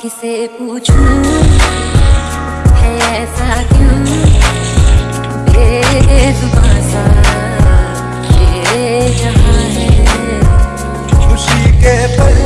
किसे पूछूँ? है ऐसा क्यों? बेजुबान सा ये जहाँ है। खुशी के पल